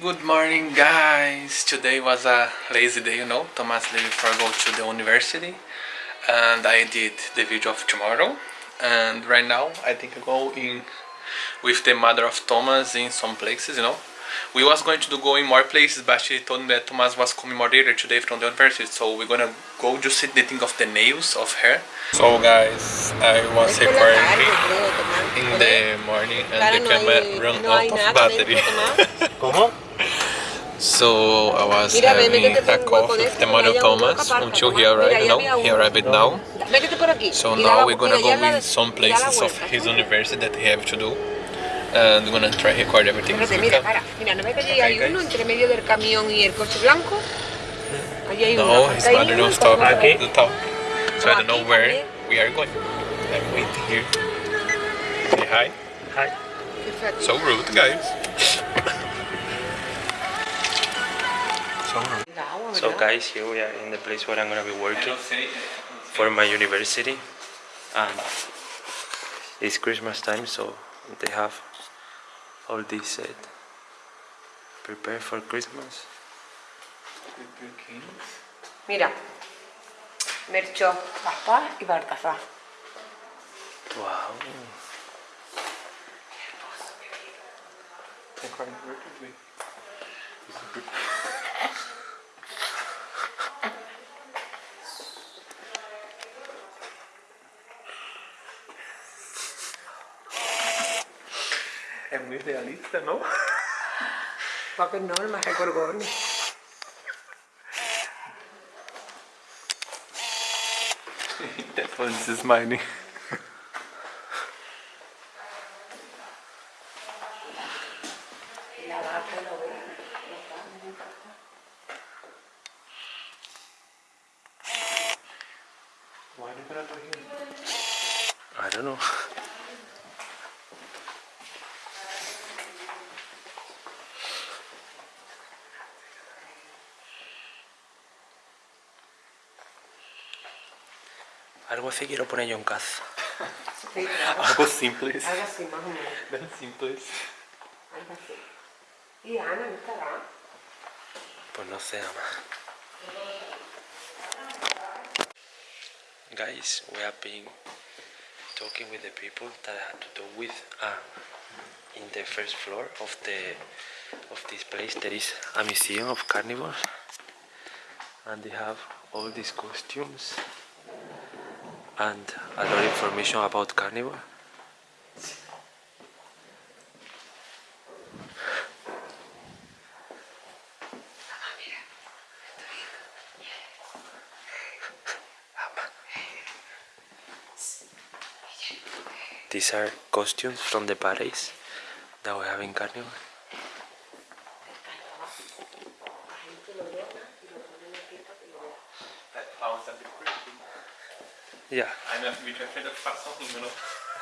Good morning guys! Today was a lazy day, you know, Thomas leaving for go to the university and I did the video of tomorrow and right now I think I go in with the mother of Thomas in some places, you know. We was going to do go in more places but she told me that Thomas was coming more later today from the university so we're gonna go just see the thing of the nails of her. So guys, I was recording in the morning and the camera ran out of battery. ¿Cómo? So I was having a coffee with the mother Thomas until he arrived, you know, he arrived now. So now we're gonna go in some places of his university that he have to do. And we're gonna try record everything. Espérate, mira, para. Mira, ¿no ves que allí hay uno entre medio del camión y el coche blanco? Allí hay No, uno. his Ahí mother uno, don't stop Okay. to talk. So I don't know where we are going. I'm waiting here. Say hi. Hi. Fíjate. So rude, guys. So rude. La agua, So guys, here we are in the place where I'm gonna be working for my university, and it's Christmas time, so they have all this set Prepare for Christmas. Mira. Melchor, Gaspar y Baltasar. Wow. Es muy realista, ¿no? Va que no, el más recorgón. That one's smiling. La vaca lo ve. Why are you gonna here? I don't know. Algo así quiero poner yo en casa. Sí, claro. Algo simples. Algo así, más o menos. Tan simples. Algo así. Y Ana, ¿no estará? Pues no sé, ama. Guys, we have been talking with the people that I had to do with. Ah, in the first floor of the of this place there is a museum of carnivores, and they have all these costumes and a lot of information about carnivore. These are costumes from the parades that we have in Carnival. Yeah, I'm a bit afraid of façam rindo, não?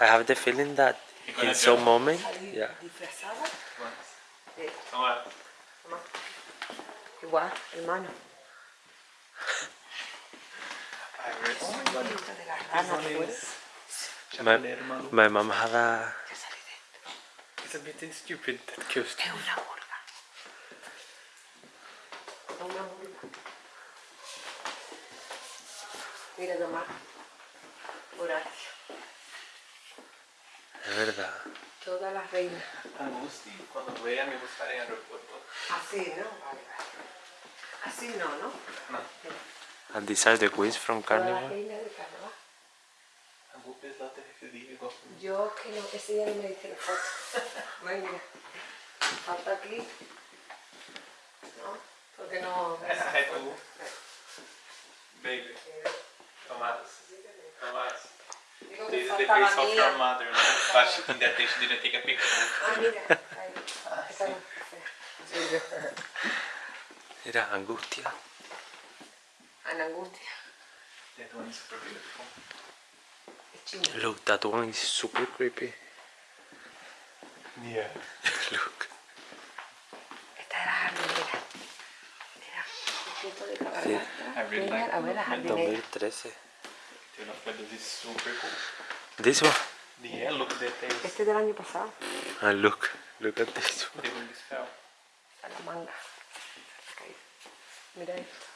I have the feeling that in some moment, yeah, Toma. Eh. Toma. Igual, oh, hermano. I read Muy bonita de la This rana, one ¿te acuerdas? is my, my mom had a Ya salí dentro. It's a bit stupid, that costume. Es una murga. Una murga. Mira nomás. Horacio. es verdad. Todas las reinas. Angusti, cuando vea me buscaré en el aeropuerto. Así, ¿no? Vale, vale. Así no, ¿no? No. And these are the queens from Todas las Carnival. reinas de carnaval. Angusti es la TFD, digo. Yo que no, ese día no me diste la foto. Ven, mira. Falta aquí. ¿No? Porque no. Baby. Tomás. Tomás. Digo que This is the face of your mother, no? But she, in that day she didn't take a picture. Ah, mira. Ahí. Esa no. Era angustia. Ana Angustia. That one is super beautiful. Es china. Look, that one is super creepy. Yeah. Look. Esta era jardinera. Mira. Un punto de Sí. cabalgata. I really Mira, like a ver la jardinera. 2013. This is super cool. This one. Yeah, look at that tail. Este es del año pasado. And look, look at this one. La manga. Ahí. Mira esto.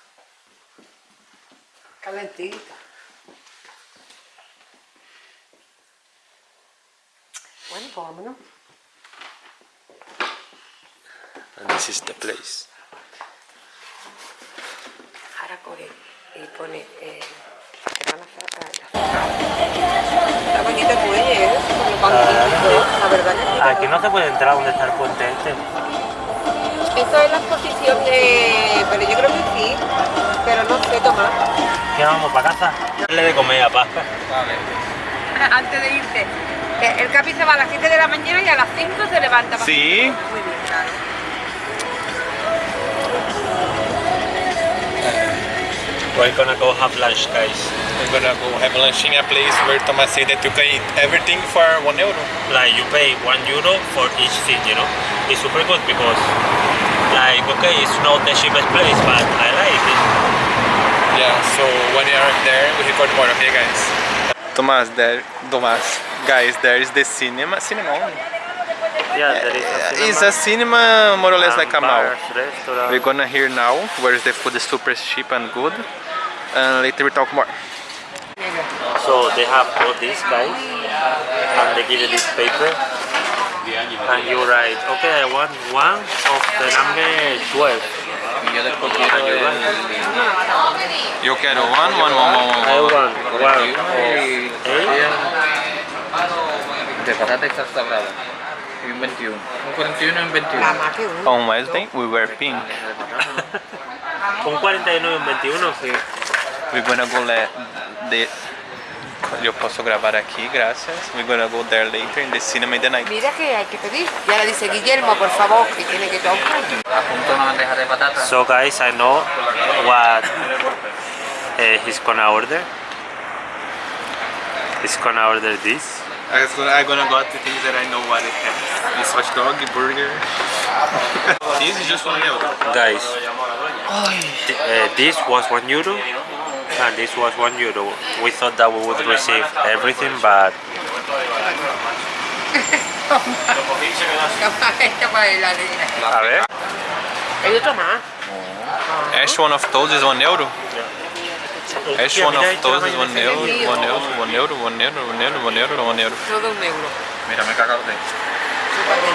Calentita. Bueno, pues vámonos. And this is the place. Ahora coge y pone eh, que van a hacer acá. Está bonito el muelle, ¿eh? Con los banquitos y todo. La verdad que sí. Aquí no se puede entrar donde está el puente este. Esto es la exposición de... Pero yo creo que sí. Pero no sé, Tomás. ¿Qué vamos para casa? Darle de comer a. Vale. Antes de irte. que El capi se va a las 7 de la mañana y a las 5 se levanta. Sí. Muy We're gonna go have lunch, guys. We're gonna go have lunch in a place where Thomas said that you can eat everything for one euro. Like you pay one euro for each thing, you know. It's super good because, like, okay, it's not the cheapest place, but I like it. Yeah, so when we are there, we record more, okay guys? Thomas, there, Thomas, guys, there is the cinema, cinema only. Yeah, there is a It's a cinema more or less like a mall. restaurant. We're gonna hear now where the food is super cheap and good. And later we talk more. So they have all these guys, and they give you this paper, and you write, okay, I want one of the number 12. And you write, Eu quero one, one, one, one, one. I want one of eight. De patata y salsa un 21. Un 41 y un 21. La más que uno. On Wednesday, we wear pink. Un 49 y un 21. We're gonna go let the... Eu posso gravar aqui, graças. We're gonna go there later in the cinema in the night. Mira que hay que pedir. Y ahora dice Guillermo, por favor, que tiene que tocar. Apunto una bandeja de patata. So guys, I know what uh, he's gonna order. He's gonna order this. I'm gonna, I'm gonna got the things that I know what it has. This hot dog, burger. this is just one euro. Guys, th- uh, this was one euro, and this was one euro. We thought that we would receive everything, but Esta para heladera. a ver. Hay otro más. Each one of those is one euro. Each one of those is one mayonesa. euro, one euro, one euro, one euro, one euro, one euro, one euro. Todo un euro. Mira, me cago de. Súper de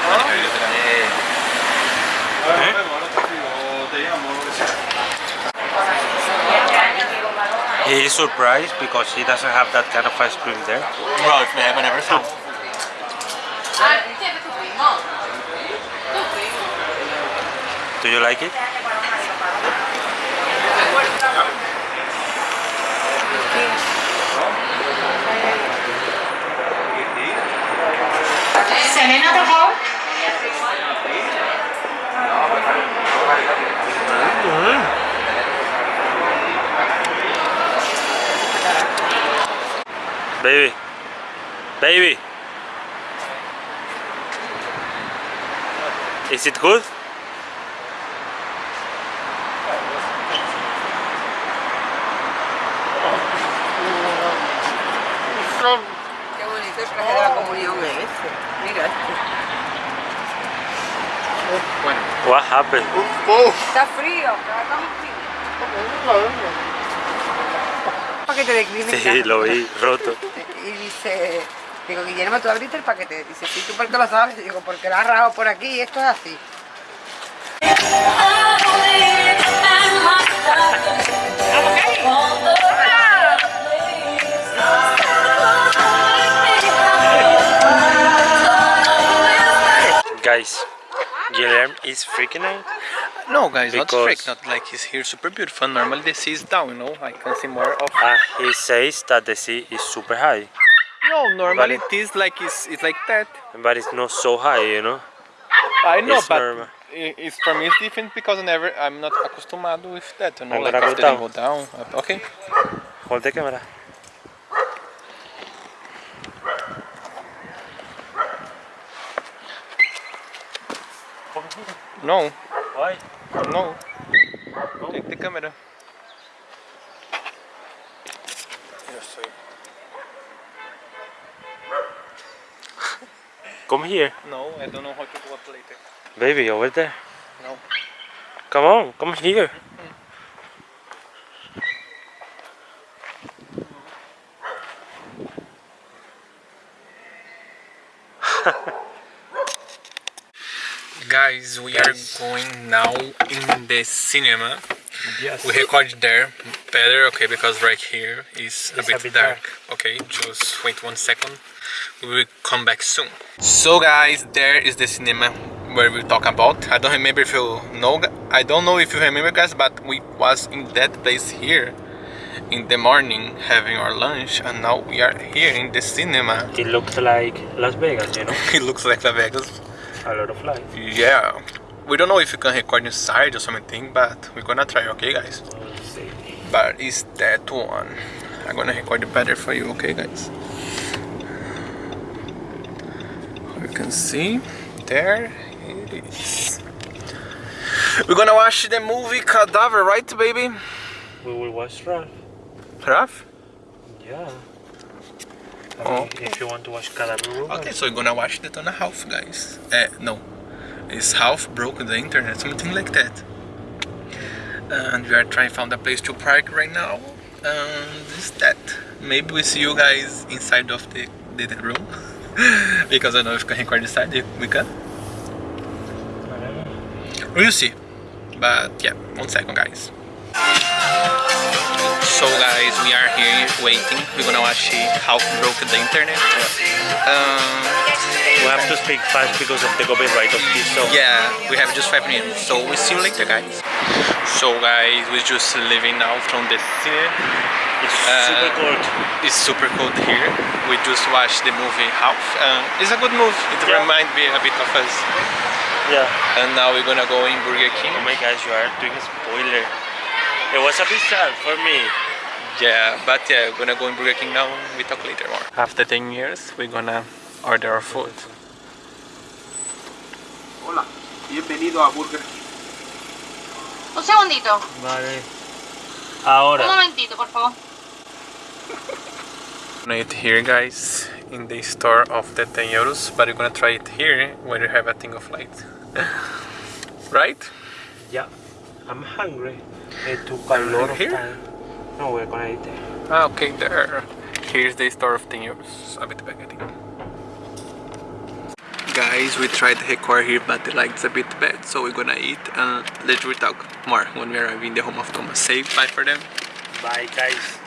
todo. He is surprised because he doesn't have that kind of ice cream there. Well, if they have never found. Do you like it? Selena, por favor. Baby. Baby. Is it good? Qué bonito el traje de la comunión este. Mira este. What happened? Está frío. Sí, lo vi roto. Y dice, digo, Guillermo, ¿tú abriste el paquete? Dice, sí, ¿tú por qué lo sabes? Digo, porque lo has rajado por aquí y esto es así. Guys, Guillermo is freaking out. No, guys, not Because- freak. Not like he's here super beautiful. Normally the sea is down, you know. I can see more of. Uh, he says that the sea is super high, No, normally But it is like it's, it's like that. but it's not so high, you know. I know, It's but normal. it's for me it's different because I never I'm not acostumado with that. You know, I'm like gonna go down. go down. Okay. Hold the camera. No, Why? No. Take the camera. Yo soy. Come here, No, I don't know how to go up later. baby, over there. No. Come on, come here. Guys, we are going now in the cinema. Yes. We record there better, okay, because right here is a bit, a bit dark. dark. Okay, just wait one second. We will come back soon. So guys, there is the cinema where we talk about. I don't remember if you know. I don't know if you remember, guys, but we was in that place here in the morning having our lunch, and now we are here in the cinema. It looks like Las Vegas, you know? it looks like Las Vegas. A lot of lights. Yeah. We don't know if we can record inside or something, but we're gonna try, okay, guys? But it's that one I'm gonna record it better for you okay guys you can see there it is we're gonna watch the movie Cadaver right baby We will watch Ralph. Raf? Yeah. Oh. if you want to watch Room. okay so we're gonna watch the Tona Half guys. Uh, no. It's Ralph broke the internet something like that. And we are trying to find a place to park right now. And this that. Maybe we see you guys inside of the, the, the room. Because I don't know if we can record inside we can. We'll see. But yeah one second guys so guys we are here waiting we're gonna watch how broke the internet um, We have to speak fast because of the copyright of this song. Yeah, we have just five minutes, so we'll see you later, guys. So, guys, we're just leaving now from the cine. It's Uh, super cold. It's super cold here. We just watched the movie Ralph. Uh, it's a good movie. It Yeah. reminds me a bit of us. Yeah. And now we're gonna go in Burger King. Oh my gosh, you are doing a spoiler. It was a bit sad for me. Yeah, but yeah, we're gonna go in Burger King now. We talk later more. After 10 years, we're gonna order our food. Hola, bienvenido a Burger King. Un segundito, Vale. Ahora. un Ahora. momentito, por favor. gonna eat here guys in the store of the 10 euros but we're gonna try it here where you have a thing of light right Yeah. I'm hungry. It took a lot of Here? time. No, we're gonna eat there. ah, okay there here's the store of 10 euros a bit back I think guys we tried the record here but the light's a bit bad so we're gonna eat and later we talk more when we arrive in the home of Thomas say bye for them Bye, guys.